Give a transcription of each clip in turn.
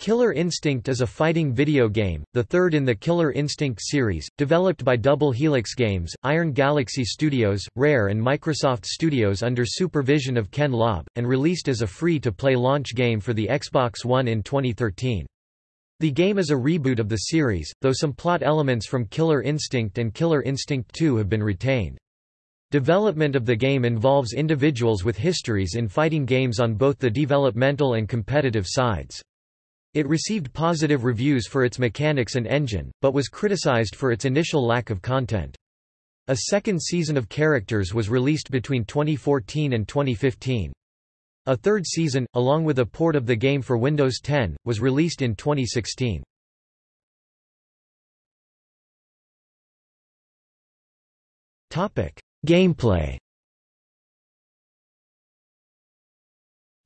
Killer Instinct is a fighting video game, the third in the Killer Instinct series, developed by Double Helix Games, Iron Galaxy Studios, Rare and Microsoft Studios under supervision of Ken Lobb, and released as a free-to-play launch game for the Xbox One in 2013. The game is a reboot of the series, though some plot elements from Killer Instinct and Killer Instinct 2 have been retained. Development of the game involves individuals with histories in fighting games on both the developmental and competitive sides. It received positive reviews for its mechanics and engine, but was criticized for its initial lack of content. A second season of characters was released between 2014 and 2015. A third season, along with a port of the game for Windows 10, was released in 2016. Gameplay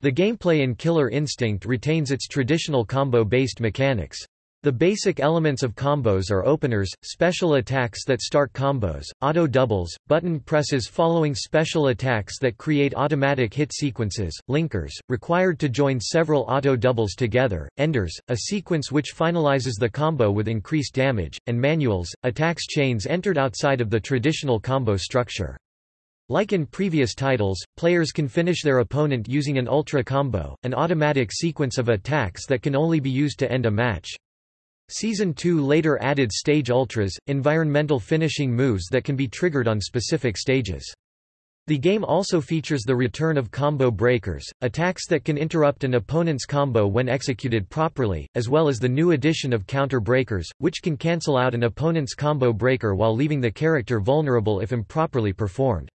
The gameplay in Killer Instinct retains its traditional combo-based mechanics. The basic elements of combos are openers, special attacks that start combos, auto doubles, button presses following special attacks that create automatic hit sequences, linkers, required to join several auto doubles together, enders, a sequence which finalizes the combo with increased damage, and manuals, attacks chains entered outside of the traditional combo structure. Like in previous titles, players can finish their opponent using an ultra combo, an automatic sequence of attacks that can only be used to end a match. Season 2 later added stage ultras, environmental finishing moves that can be triggered on specific stages. The game also features the return of combo breakers, attacks that can interrupt an opponent's combo when executed properly, as well as the new addition of counter breakers, which can cancel out an opponent's combo breaker while leaving the character vulnerable if improperly performed.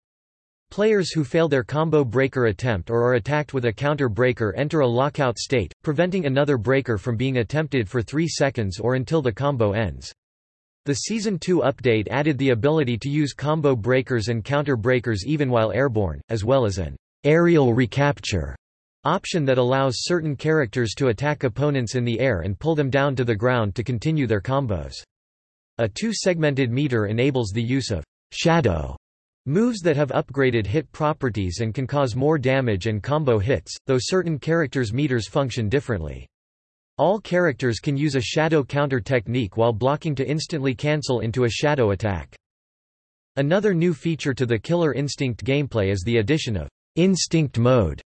Players who fail their combo breaker attempt or are attacked with a counter breaker enter a lockout state, preventing another breaker from being attempted for 3 seconds or until the combo ends. The Season 2 update added the ability to use combo breakers and counter breakers even while airborne, as well as an aerial recapture option that allows certain characters to attack opponents in the air and pull them down to the ground to continue their combos. A two-segmented meter enables the use of shadow Moves that have upgraded hit properties and can cause more damage and combo hits, though certain characters' meters function differently. All characters can use a shadow counter technique while blocking to instantly cancel into a shadow attack. Another new feature to the Killer Instinct gameplay is the addition of Instinct Mode,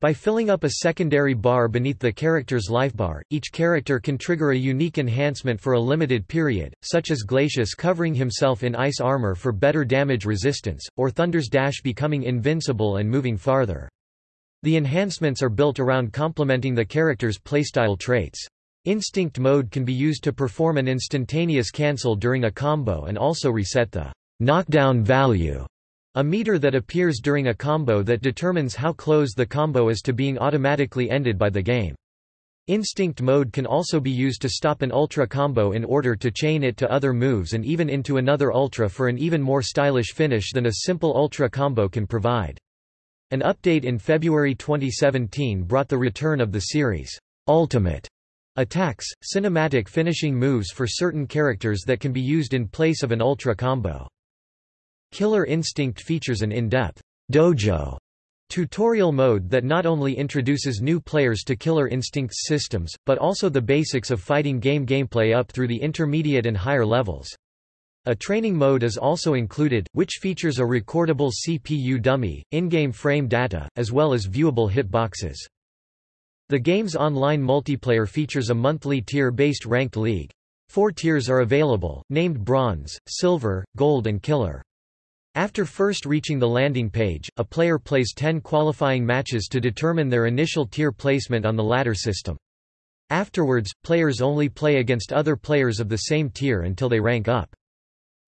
by filling up a secondary bar beneath the character's lifebar, each character can trigger a unique enhancement for a limited period, such as Glacius covering himself in ice armor for better damage resistance, or Thunder's Dash becoming invincible and moving farther. The enhancements are built around complementing the character's playstyle traits. Instinct mode can be used to perform an instantaneous cancel during a combo and also reset the knockdown value a meter that appears during a combo that determines how close the combo is to being automatically ended by the game. Instinct mode can also be used to stop an ultra combo in order to chain it to other moves and even into another ultra for an even more stylish finish than a simple ultra combo can provide. An update in February 2017 brought the return of the series' ultimate attacks, cinematic finishing moves for certain characters that can be used in place of an ultra combo. Killer Instinct features an in-depth dojo tutorial mode that not only introduces new players to Killer Instinct's systems, but also the basics of fighting game gameplay up through the intermediate and higher levels. A training mode is also included, which features a recordable CPU dummy, in-game frame data, as well as viewable hitboxes. The game's online multiplayer features a monthly tier-based ranked league. Four tiers are available, named Bronze, Silver, Gold and Killer. After first reaching the landing page, a player plays 10 qualifying matches to determine their initial tier placement on the ladder system. Afterwards, players only play against other players of the same tier until they rank up.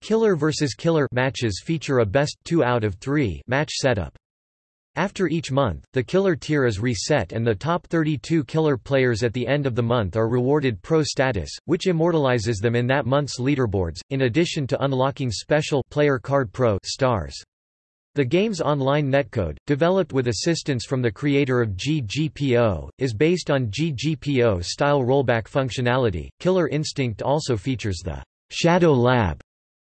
Killer vs. Killer matches feature a best 2 out of 3 match setup. After each month, the killer tier is reset and the top 32 killer players at the end of the month are rewarded pro status, which immortalizes them in that month's leaderboards, in addition to unlocking special player card pro stars. The game's online netcode, developed with assistance from the creator of GGPO, is based on GGPO-style rollback functionality. Killer Instinct also features the Shadow Lab,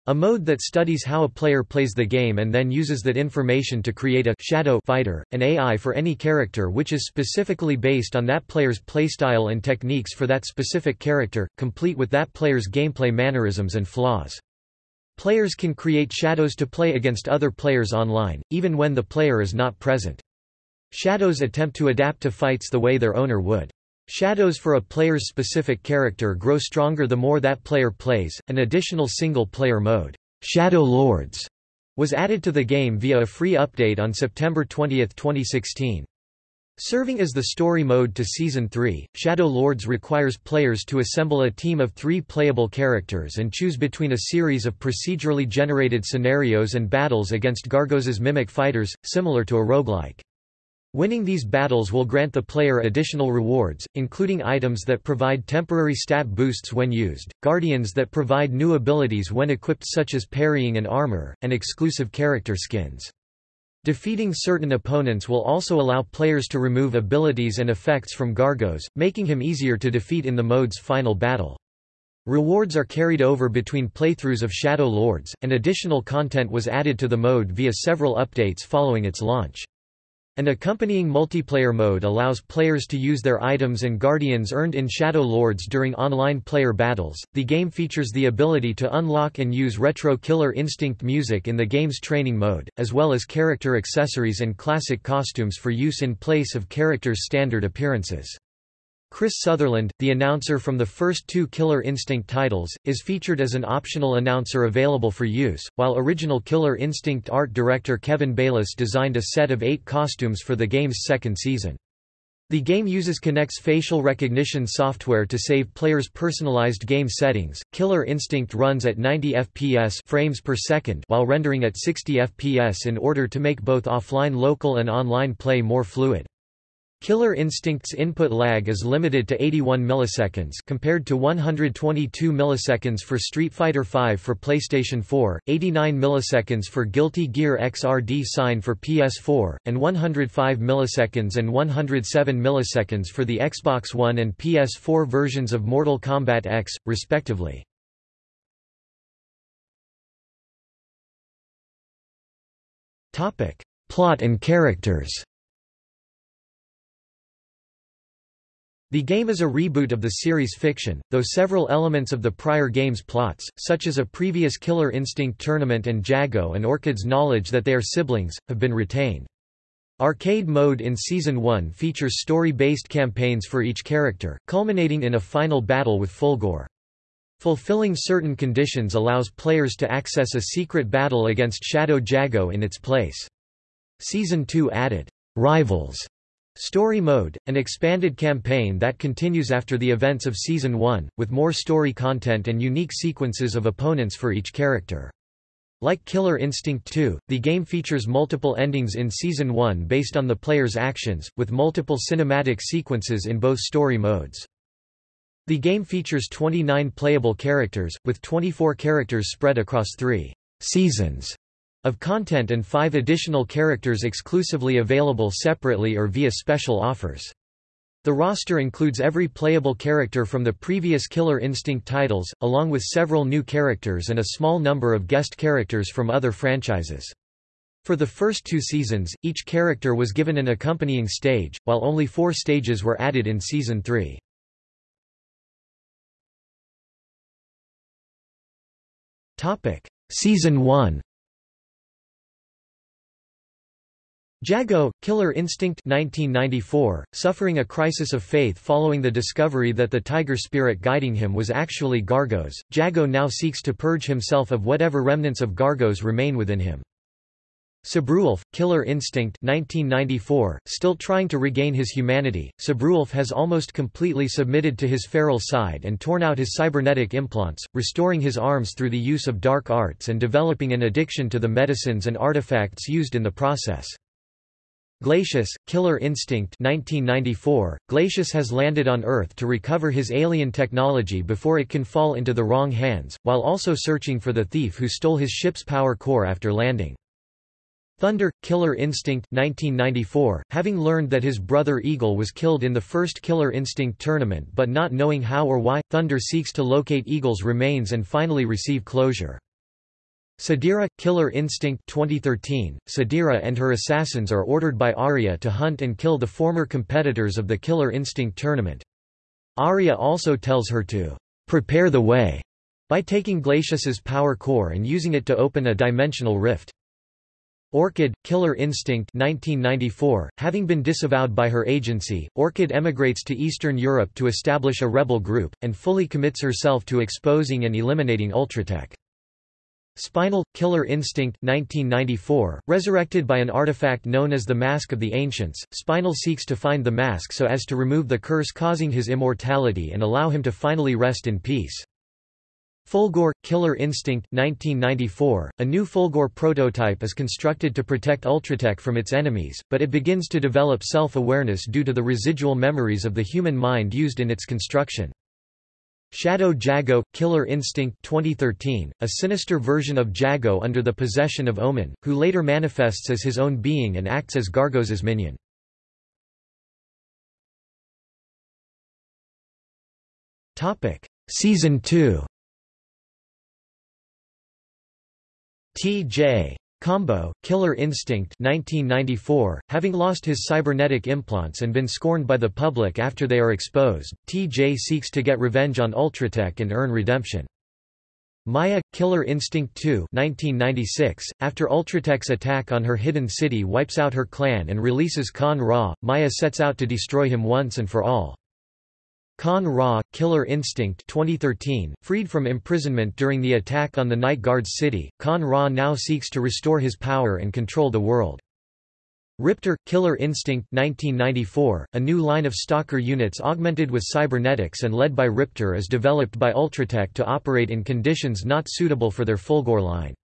A mode that studies how a player plays the game and then uses that information to create a shadow fighter, an AI for any character which is specifically based on that player's playstyle and techniques for that specific character, complete with that player's gameplay mannerisms and flaws. Players can create shadows to play against other players online, even when the player is not present. Shadows attempt to adapt to fights the way their owner would. Shadows for a player's specific character grow stronger the more that player plays. An additional single-player mode, Shadow Lords, was added to the game via a free update on September 20, 2016. Serving as the story mode to Season 3, Shadow Lords requires players to assemble a team of three playable characters and choose between a series of procedurally generated scenarios and battles against Gargos's mimic fighters, similar to a roguelike. Winning these battles will grant the player additional rewards, including items that provide temporary stat boosts when used, guardians that provide new abilities when equipped such as parrying and armor, and exclusive character skins. Defeating certain opponents will also allow players to remove abilities and effects from Gargos, making him easier to defeat in the mode's final battle. Rewards are carried over between playthroughs of Shadow Lords, and additional content was added to the mode via several updates following its launch. An accompanying multiplayer mode allows players to use their items and guardians earned in Shadow Lords during online player battles. The game features the ability to unlock and use retro Killer Instinct music in the game's training mode, as well as character accessories and classic costumes for use in place of characters' standard appearances. Chris Sutherland, the announcer from the first two Killer Instinct titles, is featured as an optional announcer available for use, while original Killer Instinct art director Kevin Bayliss designed a set of eight costumes for the game's second season. The game uses Kinect's facial recognition software to save players' personalized game settings. Killer Instinct runs at 90 FPS frames per second while rendering at 60 FPS in order to make both offline local and online play more fluid. Killer Instinct's input lag is limited to 81 milliseconds compared to 122 milliseconds for Street Fighter V for PlayStation 4, 89 milliseconds for Guilty Gear XRD Sign for PS4, and 105 milliseconds and 107 milliseconds for the Xbox One and PS4 versions of Mortal Kombat X, respectively. Plot and characters The game is a reboot of the series' fiction, though several elements of the prior game's plots, such as a previous Killer Instinct tournament and Jago and Orchid's knowledge that they are siblings, have been retained. Arcade mode in Season 1 features story-based campaigns for each character, culminating in a final battle with Fulgore. Fulfilling certain conditions allows players to access a secret battle against Shadow Jago in its place. Season 2 added, "'Rivals' Story Mode, an expanded campaign that continues after the events of Season 1, with more story content and unique sequences of opponents for each character. Like Killer Instinct 2, the game features multiple endings in Season 1 based on the player's actions, with multiple cinematic sequences in both story modes. The game features 29 playable characters, with 24 characters spread across three seasons of content and five additional characters exclusively available separately or via special offers. The roster includes every playable character from the previous Killer Instinct titles, along with several new characters and a small number of guest characters from other franchises. For the first two seasons, each character was given an accompanying stage, while only four stages were added in Season 3. Season 1 Jago, Killer Instinct 1994, suffering a crisis of faith following the discovery that the tiger spirit guiding him was actually Gargos, Jago now seeks to purge himself of whatever remnants of Gargos remain within him. Sabrewulf, Killer Instinct 1994, still trying to regain his humanity, Sabrewulf has almost completely submitted to his feral side and torn out his cybernetic implants, restoring his arms through the use of dark arts and developing an addiction to the medicines and artifacts used in the process. Glacius, Killer Instinct 1994, Glacius has landed on Earth to recover his alien technology before it can fall into the wrong hands, while also searching for the thief who stole his ship's power core after landing. Thunder, Killer Instinct 1994, having learned that his brother Eagle was killed in the first Killer Instinct tournament but not knowing how or why, Thunder seeks to locate Eagle's remains and finally receive closure. Sadira – Killer Instinct 2013, Sadira and her assassins are ordered by Arya to hunt and kill the former competitors of the Killer Instinct tournament. Arya also tells her to «prepare the way» by taking Glacius's power core and using it to open a dimensional rift. Orchid, Killer Instinct 1994, having been disavowed by her agency, Orchid emigrates to Eastern Europe to establish a rebel group, and fully commits herself to exposing and eliminating Ultratech. Spinal, Killer Instinct 1994, resurrected by an artifact known as the Mask of the Ancients, Spinal seeks to find the mask so as to remove the curse causing his immortality and allow him to finally rest in peace. Fulgore, Killer Instinct 1994, a new Fulgore prototype is constructed to protect Ultratech from its enemies, but it begins to develop self-awareness due to the residual memories of the human mind used in its construction. Shadow Jago – Killer Instinct 2013, a sinister version of Jago under the possession of Omen, who later manifests as his own being and acts as Gargos's minion. Season 2 T.J. Combo, Killer Instinct 1994, having lost his cybernetic implants and been scorned by the public after they are exposed, TJ seeks to get revenge on Ultratech and earn redemption. Maya, Killer Instinct 2 1996, after Ultratech's attack on her hidden city wipes out her clan and releases Kan-Ra, Maya sets out to destroy him once and for all. Kan-Ra, Killer Instinct 2013, freed from imprisonment during the attack on the Night Guard's city, Kan-Ra now seeks to restore his power and control the world. Riptor – Killer Instinct 1994, a new line of stalker units augmented with cybernetics and led by Riptor is developed by Ultratech to operate in conditions not suitable for their Fulgore line.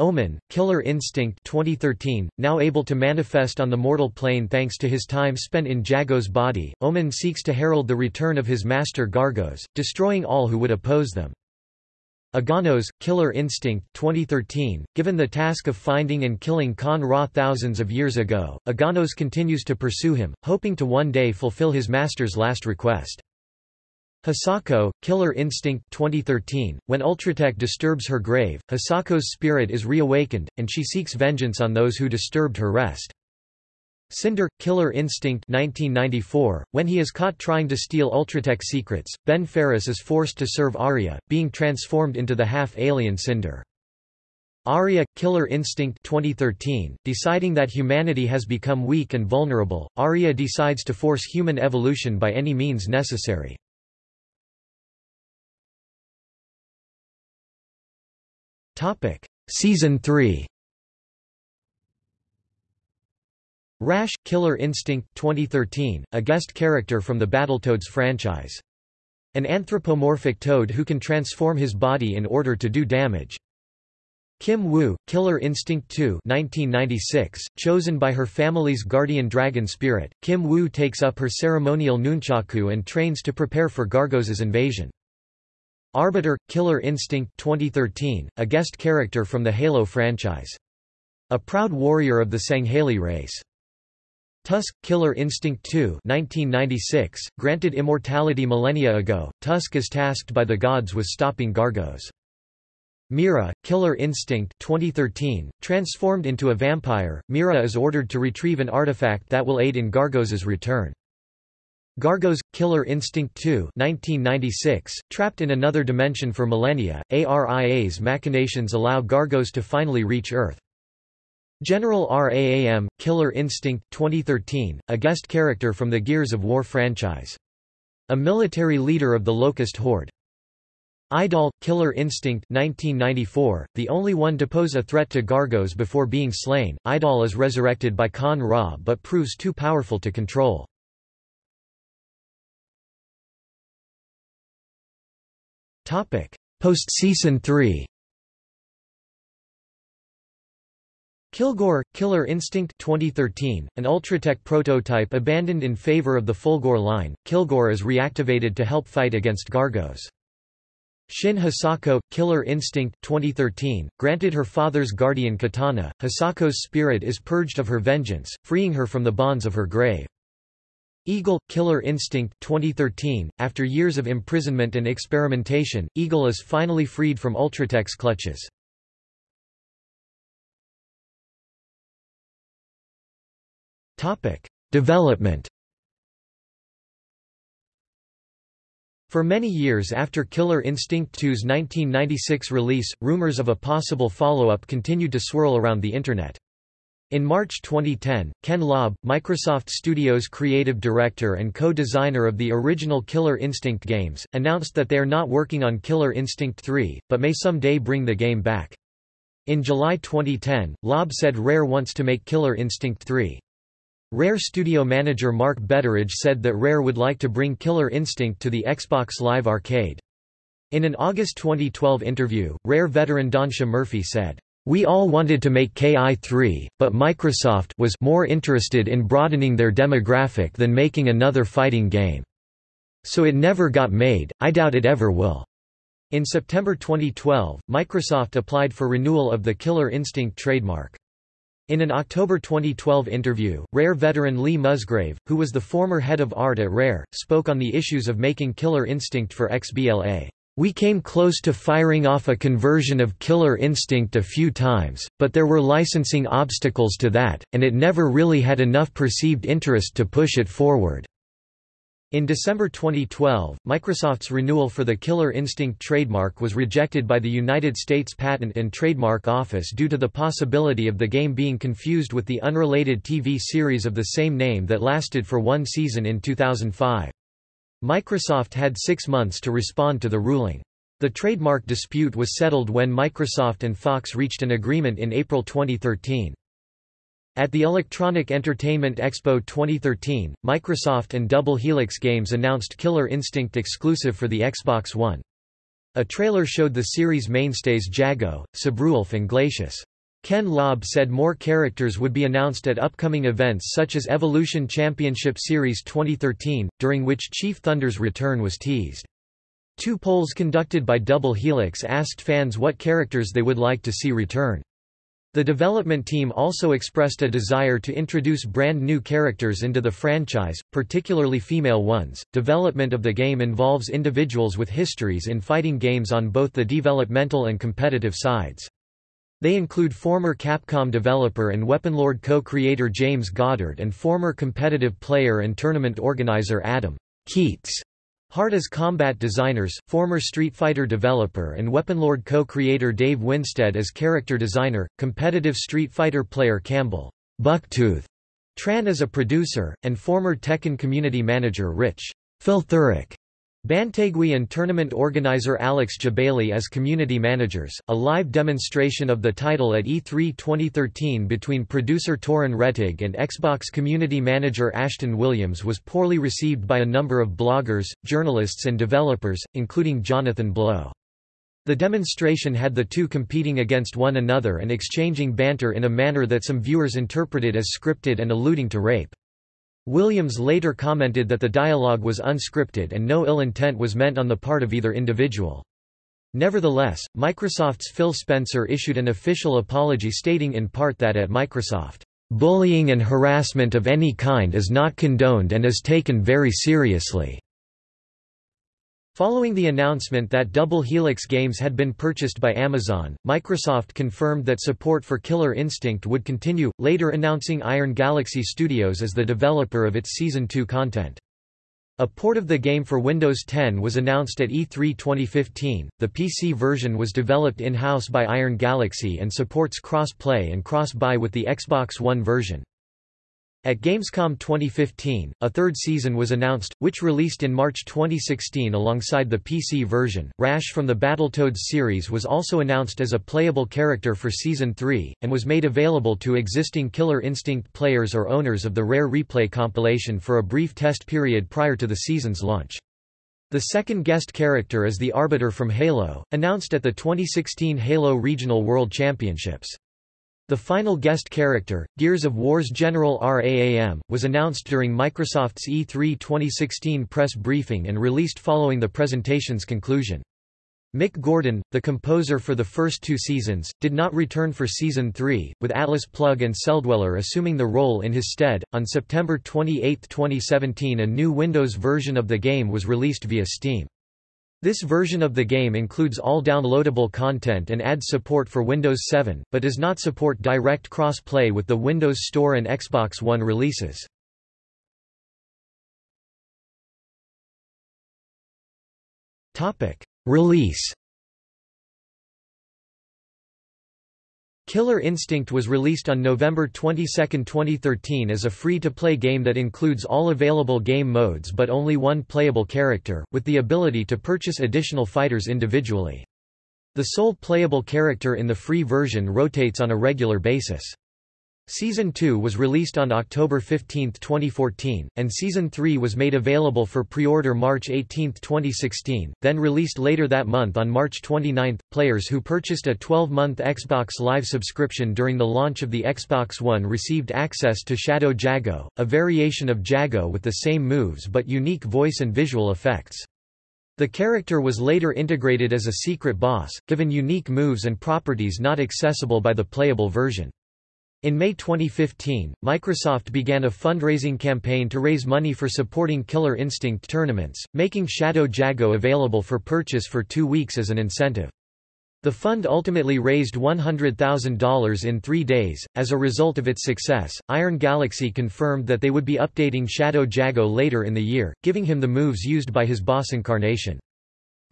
Omen, Killer Instinct 2013, now able to manifest on the mortal plane thanks to his time spent in Jago's body, Omen seeks to herald the return of his master Gargos, destroying all who would oppose them. Aganos, Killer Instinct 2013, given the task of finding and killing Kan-Ra thousands of years ago, Aganos continues to pursue him, hoping to one day fulfill his master's last request. Hisako, Killer Instinct 2013, when Ultratech disturbs her grave, Hisako's spirit is reawakened, and she seeks vengeance on those who disturbed her rest. Cinder, Killer Instinct 1994, when he is caught trying to steal Ultratech secrets, Ben Ferris is forced to serve Arya, being transformed into the half-alien Cinder. Arya, Killer Instinct 2013, deciding that humanity has become weak and vulnerable, Arya decides to force human evolution by any means necessary. Season 3 Rash – Killer Instinct 2013, a guest character from the Battletoads franchise. An anthropomorphic toad who can transform his body in order to do damage. Kim Woo, Killer Instinct 2 1996, chosen by her family's guardian dragon spirit, Kim Woo takes up her ceremonial nunchaku and trains to prepare for Gargos's invasion. Arbiter – Killer Instinct 2013, a guest character from the Halo franchise. A proud warrior of the Sangheili race. Tusk – Killer Instinct 2 1996, granted immortality millennia ago, Tusk is tasked by the gods with stopping Gargos. Mira, Killer Instinct 2013, transformed into a vampire, Mira is ordered to retrieve an artifact that will aid in Gargos's return. Gargos – Killer Instinct 2 1996, trapped in another dimension for millennia, ARIA's machinations allow Gargos to finally reach Earth. General RAM – Killer Instinct 2013, a guest character from the Gears of War franchise. A military leader of the Locust Horde. Idol – Killer Instinct 1994, the only one to pose a threat to Gargos before being slain, Idol is resurrected by Kan-Ra but proves too powerful to control. Post-season 3 Kilgore, Killer Instinct 2013, an Ultratech prototype abandoned in favor of the Fulgore line, Kilgore is reactivated to help fight against Gargos. Shin Hisako, Killer Instinct 2013, granted her father's guardian katana, Hisako's spirit is purged of her vengeance, freeing her from the bonds of her grave. Eagle – Killer Instinct 2013. After years of imprisonment and experimentation, Eagle is finally freed from Ultratech's clutches. Development For many years after Killer Instinct 2's 1996 release, rumors of a possible follow-up continued to swirl around the Internet. In March 2010, Ken Lobb, Microsoft Studios creative director and co-designer of the original Killer Instinct games, announced that they are not working on Killer Instinct 3, but may someday bring the game back. In July 2010, Lobb said Rare wants to make Killer Instinct 3. Rare studio manager Mark Betteridge said that Rare would like to bring Killer Instinct to the Xbox Live Arcade. In an August 2012 interview, Rare veteran Donnchadh Murphy said, "We all wanted to make KI3, but Microsoft was more interested in broadening their demographic than making another fighting game. So it never got made, I doubt it ever will." In September 2012, Microsoft applied for renewal of the Killer Instinct trademark. In an October 2012 interview, Rare veteran Lee Musgrave, who was the former head of art at Rare, spoke on the issues of making Killer Instinct for XBLA. We came close to firing off a conversion of Killer Instinct a few times, but there were licensing obstacles to that, and it never really had enough perceived interest to push it forward. In December 2012, Microsoft's renewal for the Killer Instinct trademark was rejected by the United States Patent and Trademark Office due to the possibility of the game being confused with the unrelated TV series of the same name that lasted for one season in 2005. Microsoft had six months to respond to the ruling. The trademark dispute was settled when Microsoft and Fox reached an agreement in April 2013. At the Electronic Entertainment Expo 2013, Microsoft and Double Helix Games announced Killer Instinct exclusive for the Xbox One. A trailer showed the series mainstays Jago, Sabrewulf and Glacius. Ken Lobb said more characters would be announced at upcoming events such as Evolution Championship Series 2013, during which Chief Thunder's return was teased. Two polls conducted by Double Helix asked fans what characters they would like to see return. The development team also expressed a desire to introduce brand new characters into the franchise, particularly female ones. Development of the game involves individuals with histories in fighting games on both the developmental and competitive sides. They include former Capcom developer and Weaponlord co-creator James Goddard and former competitive player and tournament organizer Adam Keits. Heart as combat designers, former Street Fighter developer and Weaponlord co-creator Dave Winstead as character designer, competitive Street Fighter player Campbell Buktooth Tran as a producer, and former Tekken community manager Rich Phil Thurrock Bantegui and tournament organizer Alex Jebailey as community managers. A live demonstration of the title at E3 2013 between producer Torin Rettig and Xbox community manager Ashton Williams was poorly received by a number of bloggers, journalists, and developers, including Jonathan Blow. The demonstration had the two competing against one another and exchanging banter in a manner that some viewers interpreted as scripted and alluding to rape. Williams later commented that the dialogue was unscripted and no ill intent was meant on the part of either individual. Nevertheless, Microsoft's Phil Spencer issued an official apology stating in part that at Microsoft, "...bullying and harassment of any kind is not condoned and is taken very seriously." Following the announcement that Double Helix Games had been purchased by Amazon, Microsoft confirmed that support for Killer Instinct would continue, later announcing Iron Galaxy Studios as the developer of its Season 2 content. A port of the game for Windows 10 was announced at E3 2015. The PC version was developed in-house by Iron Galaxy and supports cross-play and cross-buy with the Xbox One version. At Gamescom 2015, a third season was announced, which released in March 2016 alongside the PC version. Rash from the Battletoads series was also announced as a playable character for Season 3, and was made available to existing Killer Instinct players or owners of the Rare Replay compilation for a brief test period prior to the season's launch. The second guest character is the Arbiter from Halo, announced at the 2016 Halo Regional World Championships. The final guest character, Gears of War's General RAM, was announced during Microsoft's E3 2016 press briefing and released following the presentation's conclusion. Mick Gordon, the composer for the first two seasons, did not return for season 3, with Atlas Plug and Celldweller assuming the role in his stead. On September 28, 2017, a new Windows version of the game was released via Steam. This version of the game includes all downloadable content and adds support for Windows 7, but does not support direct cross-play with the Windows Store and Xbox One releases. Release Killer Instinct was released on November 22, 2013 as a free-to-play game that includes all available game modes but only one playable character, with the ability to purchase additional fighters individually. The sole playable character in the free version rotates on a regular basis. Season 2 was released on October 15, 2014, and Season 3 was made available for pre-order March 18, 2016, then released later that month on March 29. Players who purchased a 12-month Xbox Live subscription during the launch of the Xbox One received access to Shadow Jago, a variation of Jago with the same moves but unique voice and visual effects. The character was later integrated as a secret boss, given unique moves and properties not accessible by the playable version. In May 2015, Microsoft began a fundraising campaign to raise money for supporting Killer Instinct tournaments, making Shadow Jago available for purchase for two weeks as an incentive. The fund ultimately raised $100,000 in three days. As a result of its success, Iron Galaxy confirmed that they would be updating Shadow Jago later in the year, giving him the moves used by his boss incarnation.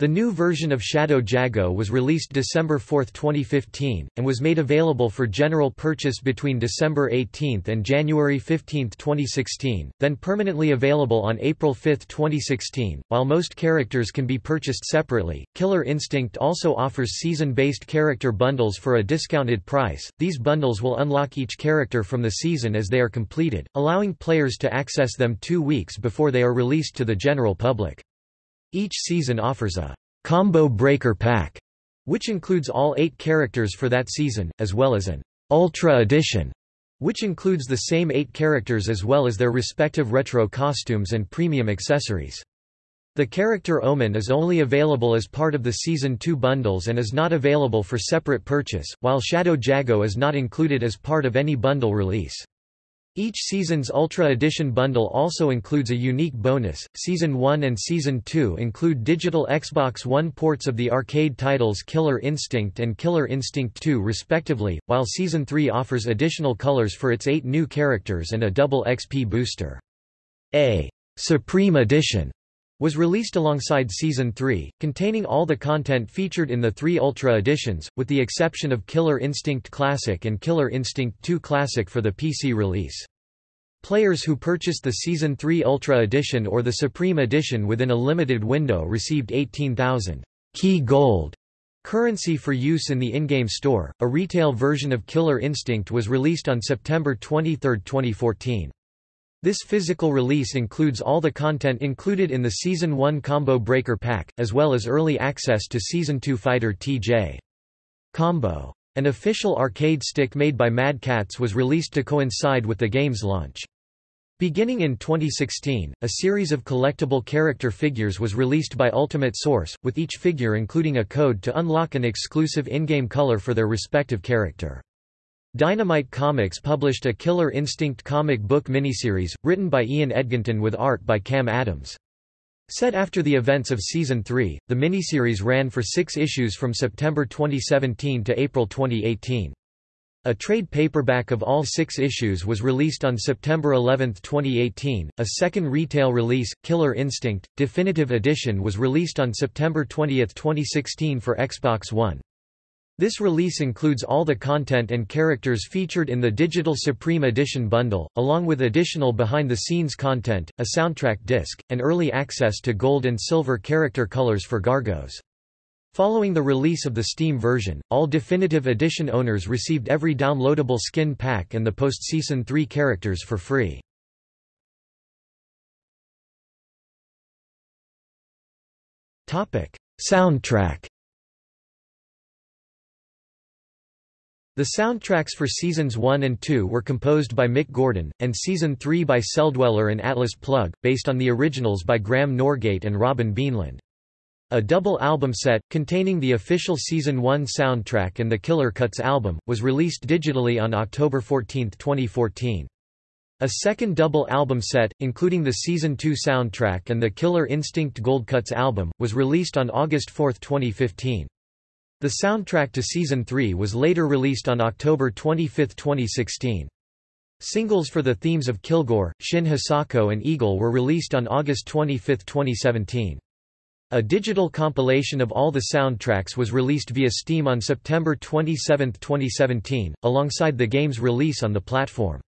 The new version of Shadow Jago was released December 4, 2015, and was made available for general purchase between December 18 and January 15, 2016, then permanently available on April 5, 2016. While most characters can be purchased separately, Killer Instinct also offers season-based character bundles for a discounted price. These bundles will unlock each character from the season as they are completed, allowing players to access them two weeks before they are released to the general public. Each season offers a combo breaker pack, which includes all eight characters for that season, as well as an Ultra Edition, which includes the same eight characters as well as their respective retro costumes and premium accessories. The character Omen is only available as part of the Season 2 bundles and is not available for separate purchase, while Shadow Jago is not included as part of any bundle release. Each season's Ultra Edition bundle also includes a unique bonus. Season 1 and Season 2 include digital Xbox One ports of the arcade titles Killer Instinct and Killer Instinct 2 respectively, while Season 3 offers additional colors for its eight new characters and a double XP booster. A Supreme Edition was released alongside Season 3, containing all the content featured in the three Ultra editions, with the exception of Killer Instinct Classic and Killer Instinct 2 Classic for the PC release. Players who purchased the Season 3 Ultra Edition or the Supreme Edition within a limited window received 18,000 key gold currency for use in the in-game store. A retail version of Killer Instinct was released on September 23, 2014. This physical release includes all the content included in the Season 1 Combo Breaker Pack, as well as early access to Season 2 Fighter TJ. Combo. An official arcade stick made by Mad Catz was released to coincide with the game's launch. Beginning in 2016, a series of collectible character figures was released by Ultimate Source, with each figure including a code to unlock an exclusive in-game color for their respective character. Dynamite Comics published a Killer Instinct comic book miniseries, written by Ian Edginton with art by Cam Adams. Set after the events of Season 3, the miniseries ran for six issues from September 2017 to April 2018. A trade paperback of all six issues was released on September 11, 2018. A second retail release, Killer Instinct, Definitive Edition was released on September 20, 2016 for Xbox One. This release includes all the content and characters featured in the Digital Supreme Edition bundle, along with additional behind-the-scenes content, a soundtrack disc, and early access to gold and silver character colors for Gargos. Following the release of the Steam version, all Definitive Edition owners received every downloadable skin pack and the post-Season 3 characters for free. Soundtrack The soundtracks for Seasons 1 and 2 were composed by Mick Gordon, and Season 3 by Celldweller and Atlas Plug, based on the originals by Graham Norgate and Robin Beanland. A double album set, containing the official Season 1 soundtrack and the Killer Cuts album, was released digitally on October 14, 2014. A second double album set, including the Season 2 soundtrack and the Killer Instinct Gold Cuts album, was released on August 4, 2015. The soundtrack to Season 3 was later released on October 25, 2016. Singles for the themes of Kilgore, Shin Hisako and Eagle were released on August 25, 2017. A digital compilation of all the soundtracks was released via Steam on September 27, 2017, alongside the game's release on the platform.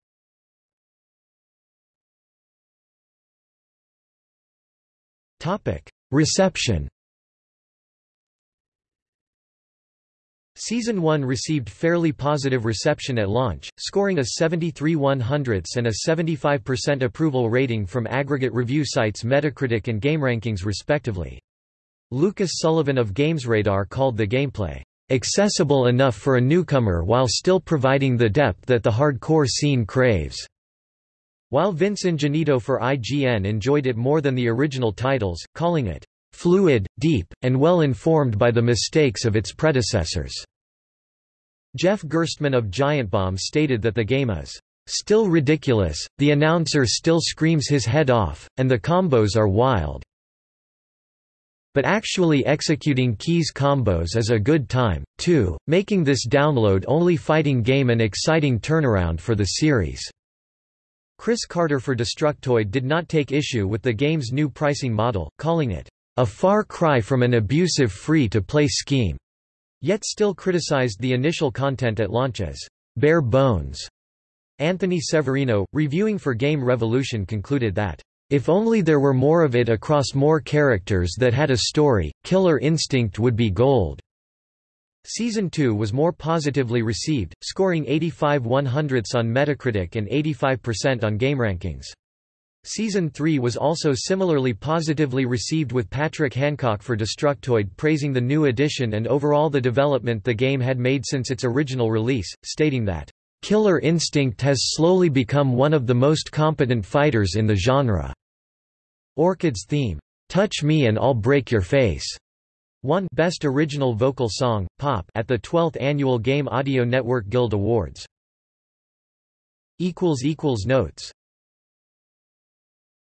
Reception Season 1 received fairly positive reception at launch, scoring a 73 100 and a 75% approval rating from aggregate review sites Metacritic and GameRankings respectively. Lucas Sullivan of GamesRadar called the gameplay, "...accessible enough for a newcomer while still providing the depth that the hardcore scene craves." While Vince Ingenito for IGN enjoyed it more than the original titles, calling it fluid, deep, and well informed by the mistakes of its predecessors. Jeff Gerstmann of Giant Bomb stated that the game is still ridiculous, the announcer still screams his head off, and the combos are wild. But actually executing keys combos is a good time, too, making this download-only fighting game an exciting turnaround for the series. Chris Carter for Destructoid did not take issue with the game's new pricing model, calling it, "...a far cry from an abusive free-to-play scheme," yet still criticized the initial content at launch as, "...bare bones." Anthony Severino, reviewing for Game Revolution concluded that, "...if only there were more of it across more characters that had a story, Killer Instinct would be gold." Season 2 was more positively received, scoring 85 100ths on Metacritic and 85% on GameRankings. Season 3 was also similarly positively received with Patrick Hancock for Destructoid praising the new addition and overall the development the game had made since its original release, stating that, "...Killer Instinct has slowly become one of the most competent fighters in the genre." Orchid's theme, "'Touch Me and I'll Break Your Face' won Best Original Vocal Song, Pop at the 12th Annual Game Audio Network Guild Awards. Notes